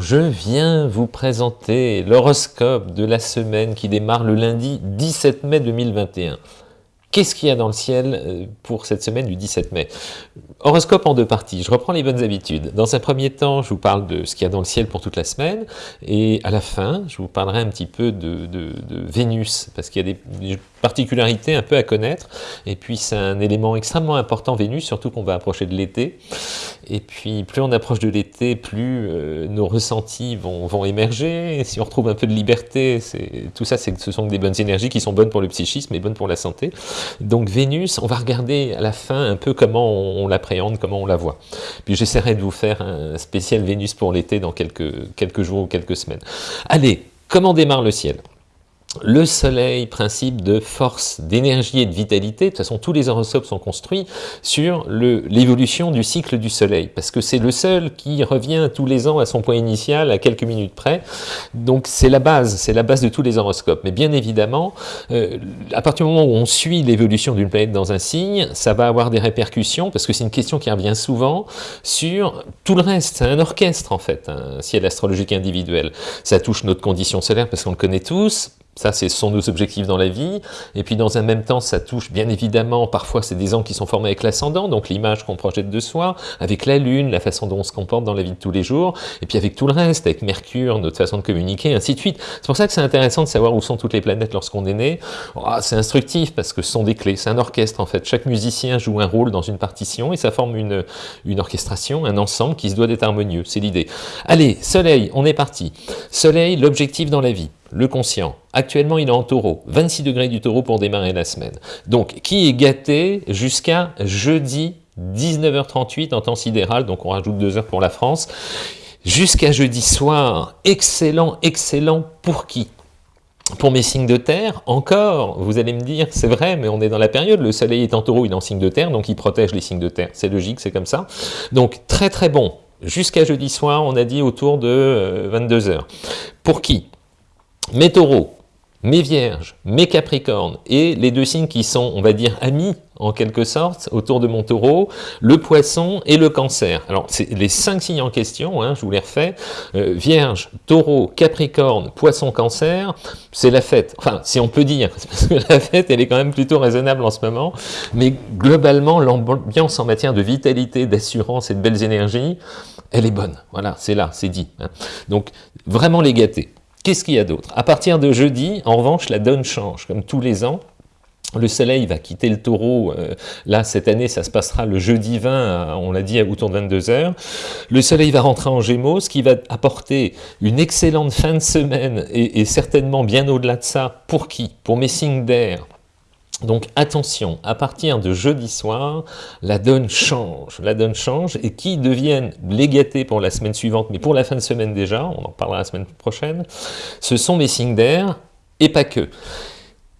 Je viens vous présenter l'horoscope de la semaine qui démarre le lundi 17 mai 2021. Qu'est-ce qu'il y a dans le ciel euh, pour cette semaine du 17 mai? Horoscope en deux parties, je reprends les bonnes habitudes. Dans un premier temps, je vous parle de ce qu'il y a dans le ciel pour toute la semaine, et à la fin, je vous parlerai un petit peu de, Vénus, parce qu'il y a des, particularités un peu à connaître, et puis c'est un élément extrêmement important, Vénus, surtout qu'on va approcher de l'été, et puis plus on approche de l'été, plus euh, nos ressentis vont, émerger, si on retrouve un peu de liberté, tout ça, ce sont des bonnes énergies qui sont bonnes pour le psychisme et bonnes pour la santé. Donc Vénus, on va regarder à la fin un peu comment on, l'appréhende, comment on la voit. Puis j'essaierai de vous faire un spécial Vénus pour l'été dans quelques jours ou quelques semaines. Allez, comment démarre le ciel? Le soleil, principe de force, d'énergie et de vitalité, de toute façon tous les horoscopes sont construits sur l'évolution du cycle du soleil, parce que c'est le seul qui revient tous les ans à son point initial, à quelques minutes près, donc c'est la base, c'est la base de tous les horoscopes. Mais bien évidemment, euh, à partir du moment où on suit l'évolution d'une planète dans un signe, ça va avoir des répercussions, parce que c'est une question qui revient souvent sur tout le reste, c'est un orchestre en fait, un ciel astrologique individuel. Ça touche notre condition solaire parce qu'on le connaît tous, ça, ce sont nos objectifs dans la vie. Et puis, dans un même temps, ça touche, bien évidemment, parfois, c'est des angles qui sont formés avec l'ascendant, donc l'image qu'on projette de soi, avec la Lune, la façon dont on se comporte dans la vie de tous les jours, et puis avec tout le reste, avec Mercure, notre façon de communiquer, ainsi de suite. C'est pour ça que c'est intéressant de savoir où sont toutes les planètes lorsqu'on est né. Oh, c'est instructif, parce que ce sont des clés. C'est un orchestre, en fait. Chaque musicien joue un rôle dans une partition, et ça forme une, une orchestration, un ensemble qui se doit d'être harmonieux. C'est l'idée. Allez, Soleil, on est parti. Soleil, l'objectif dans la vie le conscient. Actuellement, il est en taureau, 26 degrés du taureau pour démarrer la semaine. Donc, qui est gâté jusqu'à jeudi 19h38 en temps sidéral, donc on rajoute deux heures pour la France, jusqu'à jeudi soir, excellent, excellent, pour qui? Pour mes signes de terre, encore, vous allez me dire, c'est vrai, mais on est dans la période, le soleil est en taureau, il est en signe de terre, donc il protège les signes de terre, c'est logique, c'est comme ça. Donc très très bon, jusqu'à jeudi soir, on a dit autour de 22h. Euh, pour qui? Mes taureaux, mes vierges, mes capricornes, et les deux signes qui sont, on va dire, amis, en quelque sorte, autour de mon taureau, le poisson et le cancer. Alors, c'est les cinq signes en question, hein, je vous les refais, euh, vierge, taureau, capricorne, poisson, cancer, c'est la fête. Enfin, si on peut dire, parce que la fête, elle est quand même plutôt raisonnable en ce moment, mais globalement, l'ambiance en matière de vitalité, d'assurance et de belles énergies, elle est bonne. Voilà, c'est là, c'est dit. Hein. Donc, vraiment les gâter. Qu'est-ce qu'il y a d'autre? À partir de jeudi, en revanche, la donne change, comme tous les ans. Le soleil va quitter le taureau, euh, là cette année ça se passera le jeudi 20, on l'a dit autour de 22h. Le soleil va rentrer en gémeaux, ce qui va apporter une excellente fin de semaine et, et certainement bien au-delà de ça. Pour qui? Pour mes signes d'air, donc attention, à partir de jeudi soir, la donne change, la donne change, et qui deviennent les gâtés pour la semaine suivante, mais pour la fin de semaine déjà, on en parlera la semaine prochaine, ce sont mes signes d'air, et pas que.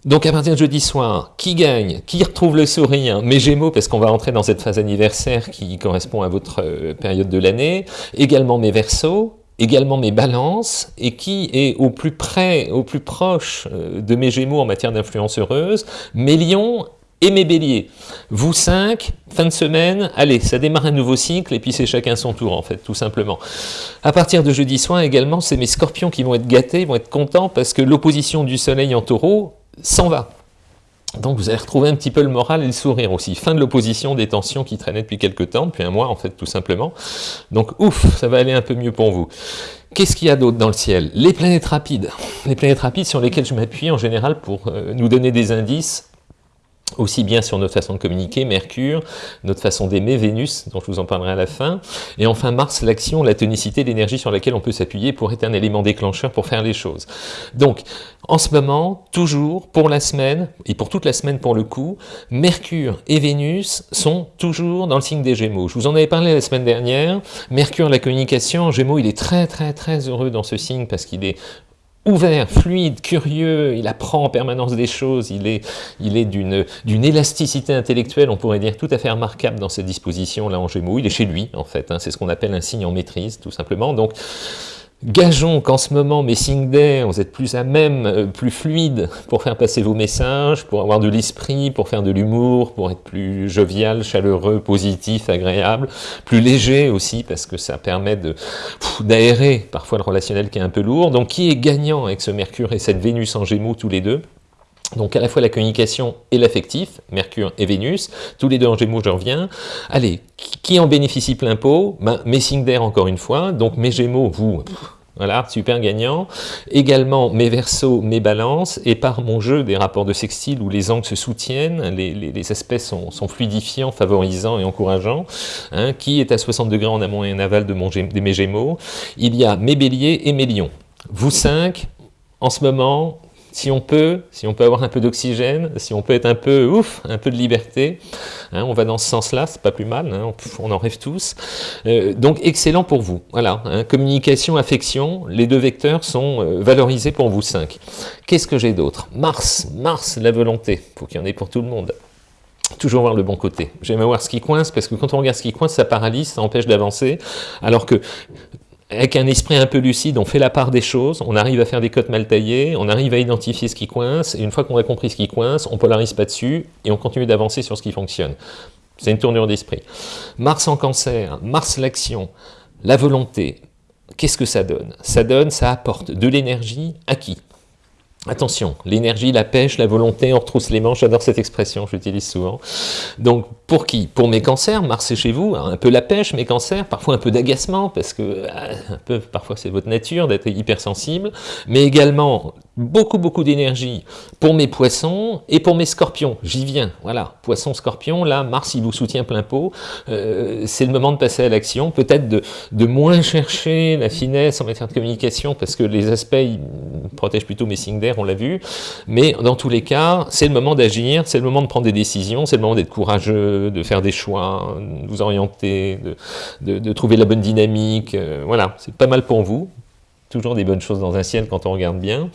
Donc à partir de jeudi soir, qui gagne Qui retrouve le sourire? Mes Gémeaux, parce qu'on va rentrer dans cette phase anniversaire qui correspond à votre euh, période de l'année, également mes Verseaux, également mes balances, et qui est au plus près, au plus proche euh, de mes gémeaux en matière d'influence heureuse, mes lions et mes béliers. Vous cinq, fin de semaine, allez, ça démarre un nouveau cycle, et puis c'est chacun son tour, en fait, tout simplement. À partir de jeudi soir, également, c'est mes scorpions qui vont être gâtés, vont être contents, parce que l'opposition du soleil en taureau s'en va. Donc vous allez retrouver un petit peu le moral et le sourire aussi. Fin de l'opposition des tensions qui traînaient depuis quelques temps, depuis un mois en fait tout simplement. Donc ouf, ça va aller un peu mieux pour vous. Qu'est-ce qu'il y a d'autre dans le ciel? Les planètes rapides. Les planètes rapides sur lesquelles je m'appuie en général pour euh, nous donner des indices aussi bien sur notre façon de communiquer, Mercure, notre façon d'aimer, Vénus, dont je vous en parlerai à la fin, et enfin Mars, l'action, la tonicité, l'énergie sur laquelle on peut s'appuyer pour être un élément déclencheur pour faire les choses. Donc, en ce moment, toujours, pour la semaine, et pour toute la semaine pour le coup, Mercure et Vénus sont toujours dans le signe des Gémeaux. Je vous en avais parlé la semaine dernière, Mercure, la communication, Gémeaux, il est très très très heureux dans ce signe parce qu'il est ouvert, fluide, curieux, il apprend en permanence des choses, il est, il est d'une élasticité intellectuelle, on pourrait dire, tout à fait remarquable dans cette disposition là en Gémeaux. Il est chez lui, en fait, hein. c'est ce qu'on appelle un signe en maîtrise, tout simplement. Donc, Gageons qu'en ce moment, mes signes d'air, vous êtes plus à même, euh, plus fluide pour faire passer vos messages, pour avoir de l'esprit, pour faire de l'humour, pour être plus jovial, chaleureux, positif, agréable, plus léger aussi, parce que ça permet d'aérer parfois le relationnel qui est un peu lourd. Donc qui est gagnant avec ce Mercure et cette Vénus en Gémeaux tous les deux? Donc à la fois la communication et l'affectif, Mercure et Vénus, tous les deux en Gémeaux, je reviens. Allez, qui en bénéficie plein pot? Ben, Mes signes d'air encore une fois, donc mes Gémeaux, vous, voilà, super gagnant. Également mes versos, mes balances, et par mon jeu des rapports de sextile où les angles se soutiennent, les, aspects sont, fluidifiants, favorisants et encourageants, hein, qui est à 60 degrés en amont et en aval de, de mes Gémeaux. Il y a mes béliers et mes lions. Vous cinq, en ce moment, si on peut, si on peut avoir un peu d'oxygène, si on peut être un peu ouf, un peu de liberté, hein, on va dans ce sens-là, c'est pas plus mal, hein, on, en rêve tous. Euh, donc excellent pour vous. Voilà, hein, communication, affection, les deux vecteurs sont euh, valorisés pour vous cinq. Qu'est-ce que j'ai d'autre? Mars, Mars, la volonté, faut qu'il y en ait pour tout le monde toujours voir le bon côté. J'aime voir ce qui coince, parce que quand on regarde ce qui coince, ça paralyse, ça empêche d'avancer, alors que avec un esprit un peu lucide, on fait la part des choses, on arrive à faire des cotes mal taillées, on arrive à identifier ce qui coince, et une fois qu'on a compris ce qui coince, on polarise pas dessus, et on continue d'avancer sur ce qui fonctionne. C'est une tournure d'esprit. Mars en cancer, Mars l'action, la volonté, qu'est-ce que ça donne? Ça donne, ça apporte de l'énergie à qui? Attention, l'énergie, la pêche, la volonté, on retrousse les manches, j'adore cette expression, je l'utilise souvent. Donc, pour qui? Pour mes cancers, Mars est chez vous, un peu la pêche, mes cancers, parfois un peu d'agacement, parce que euh, un parfois c'est votre nature d'être hypersensible, mais également beaucoup, beaucoup d'énergie pour mes poissons et pour mes scorpions. J'y viens, voilà, poisson, scorpion, là, Mars, il vous soutient plein pot, euh, c'est le moment de passer à l'action, peut-être de, de moins chercher la finesse en matière de communication, parce que les aspects, ils protègent plutôt mes signes d'air, on l'a vu, mais dans tous les cas, c'est le moment d'agir, c'est le moment de prendre des décisions, c'est le moment d'être courageux, de faire des choix, de vous orienter, de, trouver la bonne dynamique, euh, voilà, c'est pas mal pour vous, toujours des bonnes choses dans un ciel quand on regarde bien.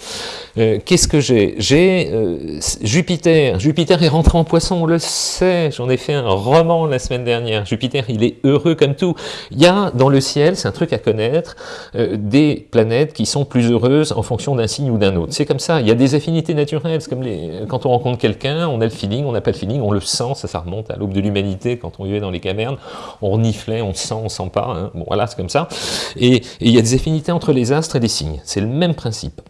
Euh, qu'est-ce que j'ai? J'ai euh, Jupiter. Jupiter est rentré en poisson, on le sait. J'en ai fait un roman la semaine dernière. Jupiter, il est heureux comme tout. Il y a dans le ciel, c'est un truc à connaître, euh, des planètes qui sont plus heureuses en fonction d'un signe ou d'un autre. C'est comme ça. Il y a des affinités naturelles. C'est comme les, quand on rencontre quelqu'un, on a le feeling, on n'a pas le feeling, on le sent. Ça, ça remonte à l'aube de l'humanité quand on vivait dans les cavernes. On reniflait, on sent, on sent pas. Hein. Bon, voilà, c'est comme ça. Et, et il y a des affinités entre les astres et des signes. C'est le même principe.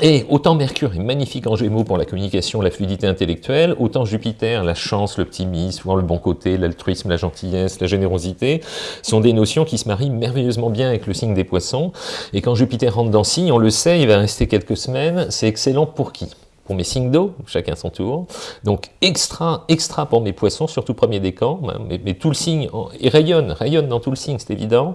Et autant Mercure est magnifique en Gémeaux pour la communication, la fluidité intellectuelle, autant Jupiter, la chance, l'optimisme, le bon côté, l'altruisme, la gentillesse, la générosité, sont des notions qui se marient merveilleusement bien avec le signe des poissons. Et quand Jupiter rentre dans signe, on le sait, il va rester quelques semaines, c'est excellent pour qui? Pour mes signes d'eau, chacun son tour. Donc extra, extra pour mes poissons, surtout premier décan, hein, mais, tout le signe, il rayonne, rayonne dans tout le signe, c'est évident.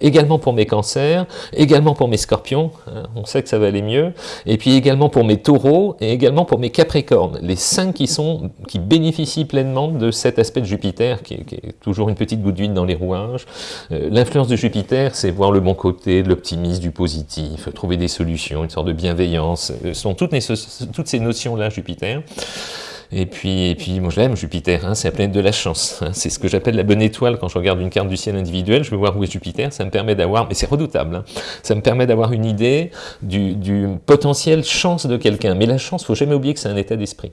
Également pour mes cancers, également pour mes scorpions, hein, on sait que ça va aller mieux. Et puis également pour mes taureaux, et également pour mes capricornes, les cinq qui, sont, qui bénéficient pleinement de cet aspect de Jupiter, qui est, toujours une petite goutte d'huile dans les rouages. Euh, l'influence de Jupiter, c'est voir le bon côté, de l'optimisme, du positif, trouver des solutions, une sorte de bienveillance. Ce sont toutes ces notions-là, Jupiter. Et puis, et puis moi je l'aime, Jupiter, hein, c'est la planète de la chance. Hein. c'est ce que j'appelle la bonne étoile quand je regarde une carte du ciel individuel, je veux voir où est Jupiter, ça me permet d'avoir, mais c'est redoutable, hein. ça me permet d'avoir une idée du, du potentiel chance de quelqu'un. Mais la chance, faut jamais oublier que c'est un état d'esprit.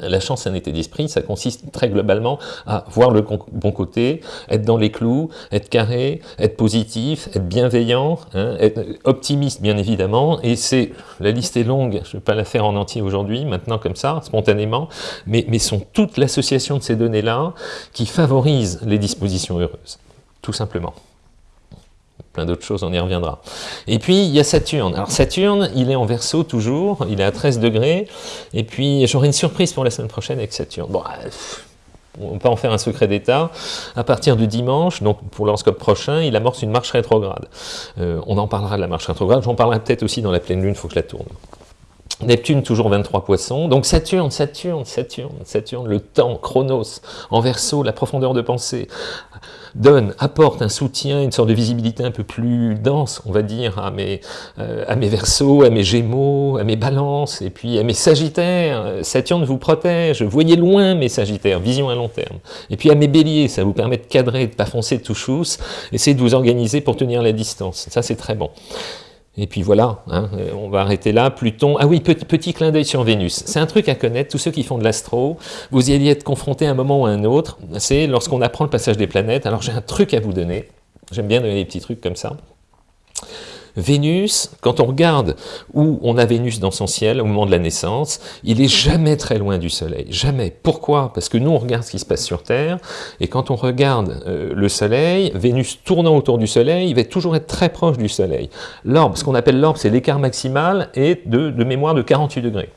La chance, un état d'esprit, ça consiste très globalement à voir le bon côté, être dans les clous, être carré, être positif, être bienveillant, hein, être optimiste bien évidemment, et c'est, la liste est longue, je ne vais pas la faire en entier aujourd'hui, maintenant comme ça, spontanément, mais, mais sont toute l'association de ces données-là qui favorisent les dispositions heureuses, tout simplement d'autres choses, on y reviendra. Et puis, il y a Saturne. Alors Saturne, il est en verso toujours, il est à 13 degrés, et puis j'aurai une surprise pour la semaine prochaine avec Saturne. Bon, on peut en faire un secret d'état. À partir du dimanche, donc pour l'horoscope prochain, il amorce une marche rétrograde. Euh, on en parlera de la marche rétrograde, j'en parlerai peut-être aussi dans la pleine lune, il faut que je la tourne. Neptune, toujours 23 poissons. Donc Saturne, Saturne, Saturne, Saturne, le temps, Chronos, en verso, la profondeur de pensée, donne, apporte un soutien, une sorte de visibilité un peu plus dense, on va dire, à mes, euh, à mes versos, à mes gémeaux, à mes balances, et puis à mes sagittaires. Saturne vous protège, voyez loin mes sagittaires, vision à long terme. Et puis à mes béliers, ça vous permet de cadrer, de pas foncer tout chousse, essayez de vous organiser pour tenir la distance. Ça, c'est très bon. Et puis voilà, hein, on va arrêter là. Pluton, ah oui, petit, petit clin d'œil sur Vénus. C'est un truc à connaître, tous ceux qui font de l'astro, vous y allez être confrontés à un moment ou à un autre, c'est lorsqu'on apprend le passage des planètes. Alors j'ai un truc à vous donner, j'aime bien donner des petits trucs comme ça. Vénus, quand on regarde où on a Vénus dans son ciel au moment de la naissance, il est jamais très loin du Soleil, jamais. Pourquoi? Parce que nous, on regarde ce qui se passe sur Terre, et quand on regarde euh, le Soleil, Vénus tournant autour du Soleil, il va toujours être très proche du Soleil. L'orbe, ce qu'on appelle l'orbe, c'est l'écart maximal, est de, de mémoire de 48 degrés.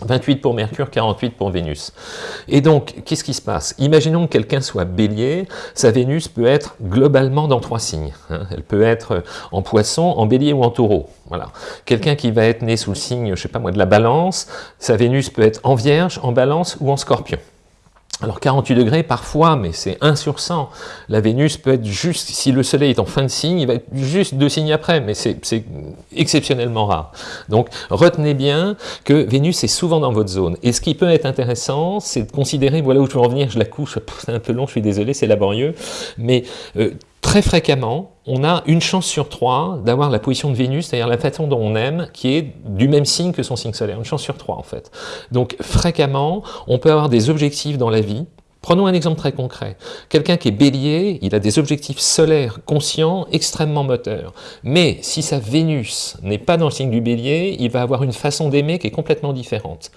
28 pour Mercure, 48 pour Vénus. Et donc, qu'est-ce qui se passe? Imaginons que quelqu'un soit bélier, sa Vénus peut être globalement dans trois signes. Hein. Elle peut être en poisson, en bélier ou en taureau. Voilà. Quelqu'un qui va être né sous le signe, je sais pas moi, de la balance, sa Vénus peut être en vierge, en balance ou en scorpion. Alors 48 degrés parfois, mais c'est 1 sur 100. La Vénus peut être juste, si le Soleil est en fin de signe, il va être juste deux signes après, mais c'est exceptionnellement rare. Donc retenez bien que Vénus est souvent dans votre zone. Et ce qui peut être intéressant, c'est de considérer, voilà où je veux en venir, je la couche, c'est un peu long, je suis désolé, c'est laborieux, mais euh, très fréquemment, on a une chance sur trois d'avoir la position de Vénus, c'est-à-dire la façon dont on aime, qui est du même signe que son signe solaire, une chance sur trois en fait. Donc fréquemment, on peut avoir des objectifs dans la vie, Prenons un exemple très concret. Quelqu'un qui est bélier, il a des objectifs solaires conscients, extrêmement moteurs. Mais si sa Vénus n'est pas dans le signe du bélier, il va avoir une façon d'aimer qui est complètement différente.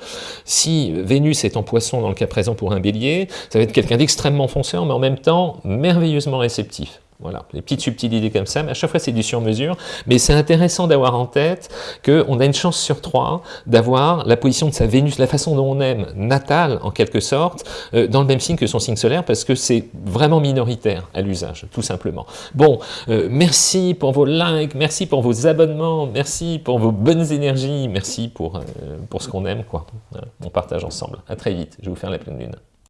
Si Vénus est en poisson dans le cas présent pour un bélier, ça va être quelqu'un d'extrêmement fonceur, mais en même temps merveilleusement réceptif. Voilà, les petites subtilités comme ça, mais à chaque fois c'est du sur-mesure. Mais c'est intéressant d'avoir en tête qu'on a une chance sur trois d'avoir la position de sa Vénus, la façon dont on aime, natale en quelque sorte, euh, dans le même signe que son signe solaire, parce que c'est vraiment minoritaire à l'usage, tout simplement. Bon, euh, merci pour vos likes, merci pour vos abonnements, merci pour vos bonnes énergies, merci pour, euh, pour ce qu'on aime, quoi. On partage ensemble. À très vite, je vais vous faire la pleine lune.